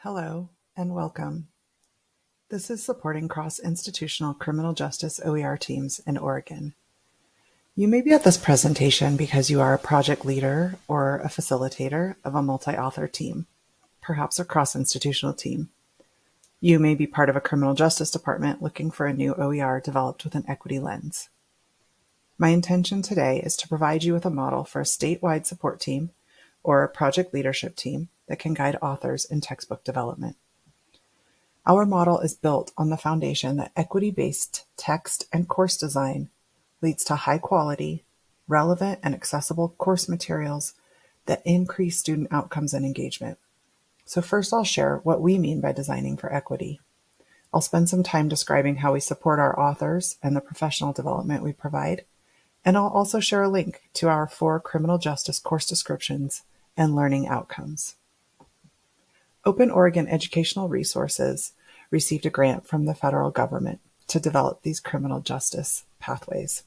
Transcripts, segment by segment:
Hello and welcome. This is supporting cross-institutional criminal justice OER teams in Oregon. You may be at this presentation because you are a project leader or a facilitator of a multi-author team, perhaps a cross-institutional team. You may be part of a criminal justice department looking for a new OER developed with an equity lens. My intention today is to provide you with a model for a statewide support team or a project leadership team that can guide authors in textbook development. Our model is built on the foundation that equity-based text and course design leads to high quality, relevant, and accessible course materials that increase student outcomes and engagement. So first I'll share what we mean by designing for equity. I'll spend some time describing how we support our authors and the professional development we provide, and I'll also share a link to our four criminal justice course descriptions and learning outcomes. Open Oregon Educational Resources received a grant from the federal government to develop these criminal justice pathways.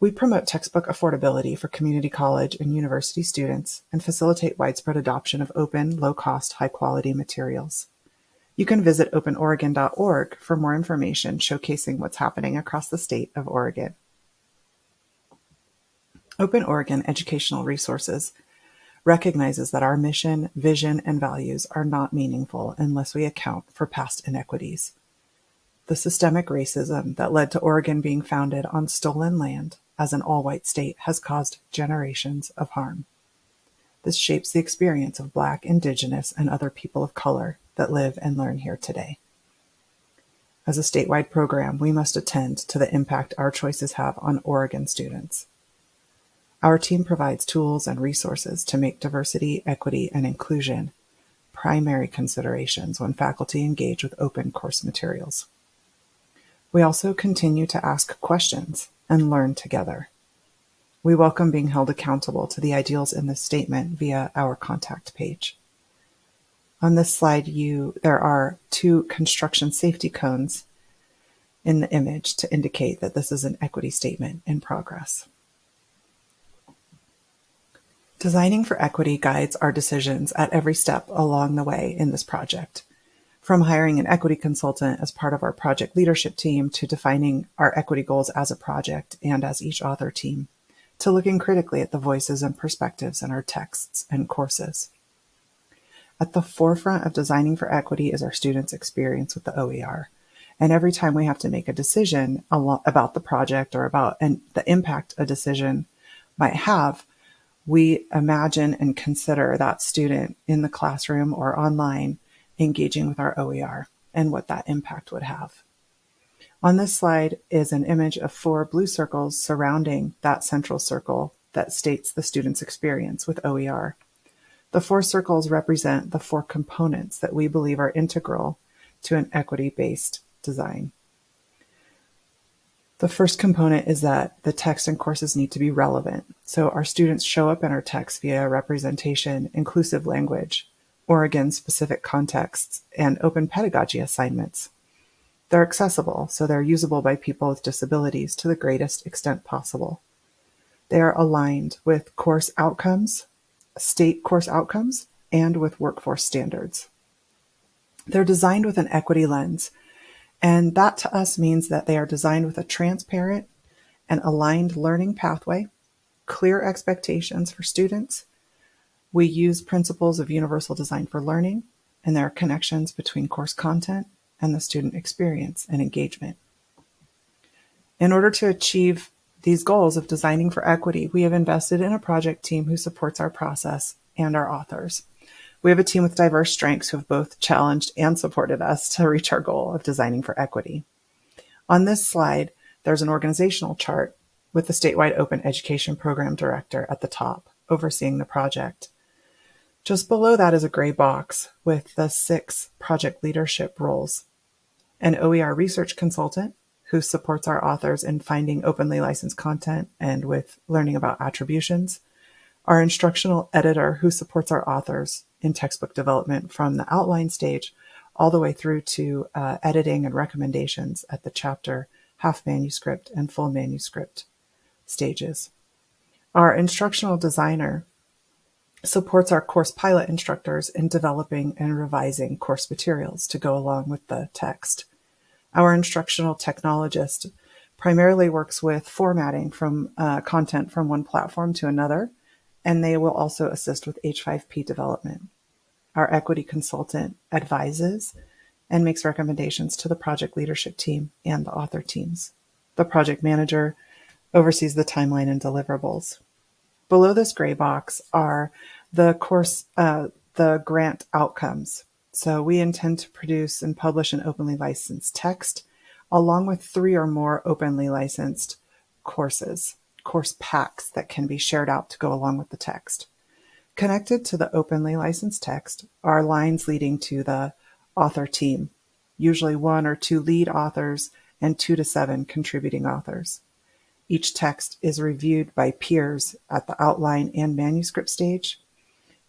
We promote textbook affordability for community college and university students and facilitate widespread adoption of open, low-cost, high-quality materials. You can visit openoregon.org for more information showcasing what's happening across the state of Oregon. Open Oregon Educational Resources recognizes that our mission, vision, and values are not meaningful unless we account for past inequities. The systemic racism that led to Oregon being founded on stolen land as an all-white state has caused generations of harm. This shapes the experience of Black, Indigenous, and other people of color that live and learn here today. As a statewide program, we must attend to the impact our choices have on Oregon students. Our team provides tools and resources to make diversity, equity, and inclusion primary considerations when faculty engage with open course materials. We also continue to ask questions and learn together. We welcome being held accountable to the ideals in this statement via our contact page. On this slide, you there are two construction safety cones in the image to indicate that this is an equity statement in progress. Designing for equity guides our decisions at every step along the way in this project. From hiring an equity consultant as part of our project leadership team to defining our equity goals as a project and as each author team, to looking critically at the voices and perspectives in our texts and courses. At the forefront of designing for equity is our students' experience with the OER. And every time we have to make a decision about the project or about the impact a decision might have, we imagine and consider that student in the classroom or online engaging with our OER and what that impact would have. On this slide is an image of four blue circles surrounding that central circle that states the student's experience with OER. The four circles represent the four components that we believe are integral to an equity-based design. The first component is that the text and courses need to be relevant. So our students show up in our text via representation, inclusive language, Oregon specific contexts, and open pedagogy assignments. They're accessible, so they're usable by people with disabilities to the greatest extent possible. They are aligned with course outcomes, state course outcomes, and with workforce standards. They're designed with an equity lens and that to us means that they are designed with a transparent and aligned learning pathway, clear expectations for students. We use principles of universal design for learning, and there are connections between course content and the student experience and engagement. In order to achieve these goals of designing for equity, we have invested in a project team who supports our process and our authors. We have a team with diverse strengths who have both challenged and supported us to reach our goal of designing for equity. On this slide, there's an organizational chart with the statewide open education program director at the top, overseeing the project. Just below that is a gray box with the six project leadership roles. An OER research consultant who supports our authors in finding openly licensed content and with learning about attributions, our instructional editor who supports our authors in textbook development from the outline stage all the way through to uh, editing and recommendations at the chapter, half manuscript, and full manuscript stages. Our instructional designer supports our course pilot instructors in developing and revising course materials to go along with the text. Our instructional technologist primarily works with formatting from uh, content from one platform to another, and they will also assist with H5P development. Our equity consultant advises and makes recommendations to the project leadership team and the author teams. The project manager oversees the timeline and deliverables. Below this gray box are the course, uh, the grant outcomes. So we intend to produce and publish an openly licensed text along with three or more openly licensed courses, course packs that can be shared out to go along with the text. Connected to the openly licensed text are lines leading to the author team, usually one or two lead authors and two to seven contributing authors. Each text is reviewed by peers at the outline and manuscript stage,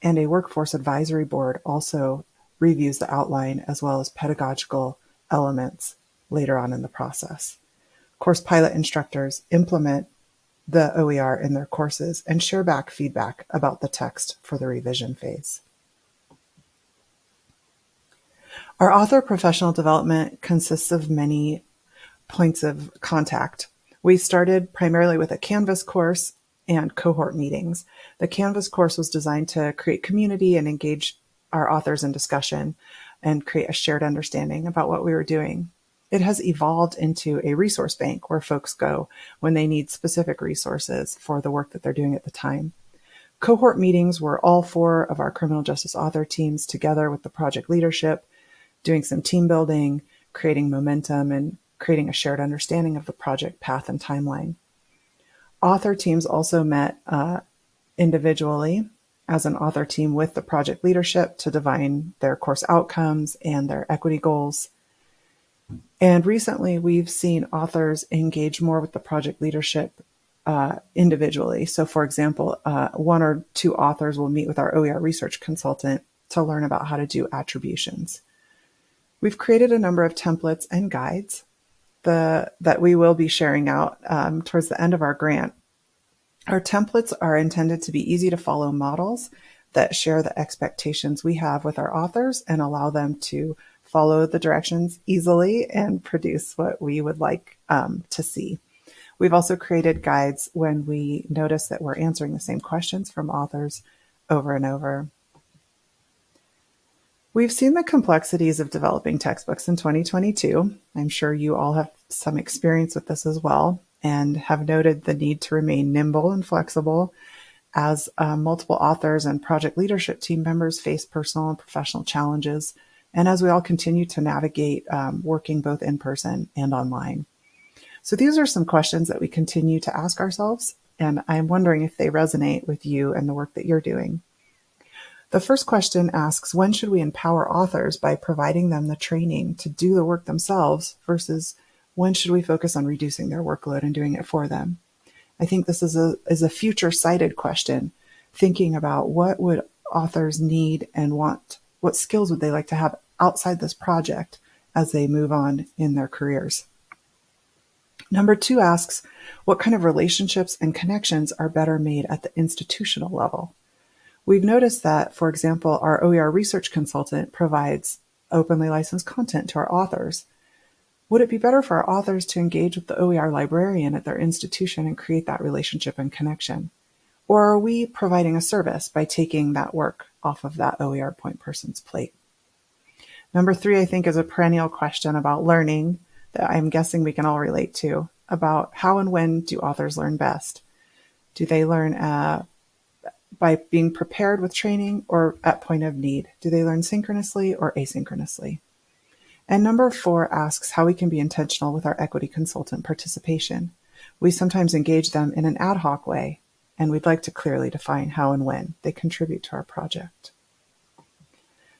and a workforce advisory board also reviews the outline as well as pedagogical elements later on in the process. Course pilot instructors implement the OER in their courses and share back feedback about the text for the revision phase. Our author professional development consists of many points of contact. We started primarily with a Canvas course and cohort meetings. The Canvas course was designed to create community and engage our authors in discussion and create a shared understanding about what we were doing. It has evolved into a resource bank where folks go when they need specific resources for the work that they're doing at the time. Cohort meetings were all four of our criminal justice author teams together with the project leadership, doing some team building, creating momentum, and creating a shared understanding of the project path and timeline. Author teams also met uh, individually as an author team with the project leadership to define their course outcomes and their equity goals. And recently, we've seen authors engage more with the project leadership uh, individually. So, for example, uh, one or two authors will meet with our OER research consultant to learn about how to do attributions. We've created a number of templates and guides the, that we will be sharing out um, towards the end of our grant. Our templates are intended to be easy to follow models that share the expectations we have with our authors and allow them to follow the directions easily and produce what we would like um, to see. We've also created guides when we notice that we're answering the same questions from authors over and over. We've seen the complexities of developing textbooks in 2022. I'm sure you all have some experience with this as well and have noted the need to remain nimble and flexible as uh, multiple authors and project leadership team members face personal and professional challenges and as we all continue to navigate um, working both in person and online. So these are some questions that we continue to ask ourselves, and I'm wondering if they resonate with you and the work that you're doing. The first question asks, when should we empower authors by providing them the training to do the work themselves versus when should we focus on reducing their workload and doing it for them? I think this is a, is a future sighted question, thinking about what would authors need and want what skills would they like to have outside this project as they move on in their careers? Number two asks, what kind of relationships and connections are better made at the institutional level? We've noticed that, for example, our OER research consultant provides openly licensed content to our authors. Would it be better for our authors to engage with the OER librarian at their institution and create that relationship and connection? Or are we providing a service by taking that work off of that OER point person's plate? Number three, I think, is a perennial question about learning that I'm guessing we can all relate to about how and when do authors learn best? Do they learn uh, by being prepared with training or at point of need? Do they learn synchronously or asynchronously? And number four asks how we can be intentional with our equity consultant participation. We sometimes engage them in an ad hoc way and we'd like to clearly define how and when they contribute to our project.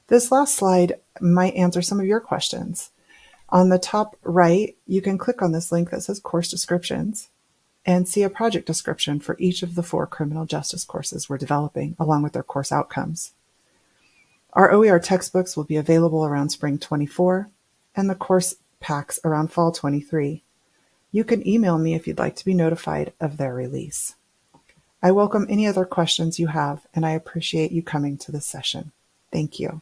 This last slide might answer some of your questions. On the top right, you can click on this link that says course descriptions and see a project description for each of the four criminal justice courses we're developing along with their course outcomes. Our OER textbooks will be available around spring 24 and the course packs around fall 23. You can email me if you'd like to be notified of their release. I welcome any other questions you have, and I appreciate you coming to this session. Thank you.